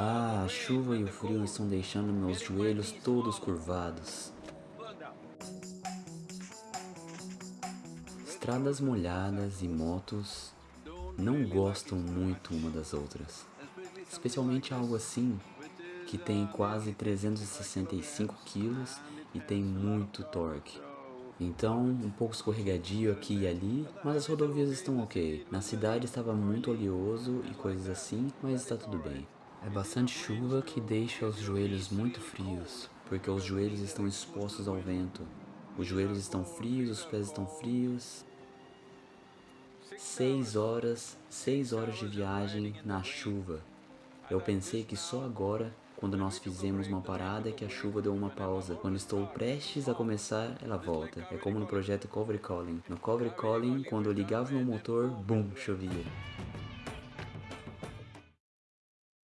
Ah, a chuva e o frio estão deixando meus joelhos todos curvados. Estradas molhadas e motos não gostam muito uma das outras. Especialmente algo assim, que tem quase 365 quilos e tem muito torque. Então, um pouco escorregadio aqui e ali, mas as rodovias estão ok. Na cidade estava muito oleoso e coisas assim, mas está tudo bem. É bastante chuva que deixa os joelhos muito frios, porque os joelhos estão expostos ao vento. Os joelhos estão frios, os pés estão frios. Seis horas, seis horas de viagem na chuva. Eu pensei que só agora, quando nós fizemos uma parada, que a chuva deu uma pausa. Quando estou prestes a começar, ela volta. É como no projeto Cover Calling. No Cover Calling, quando eu ligava meu motor, bum, chovia.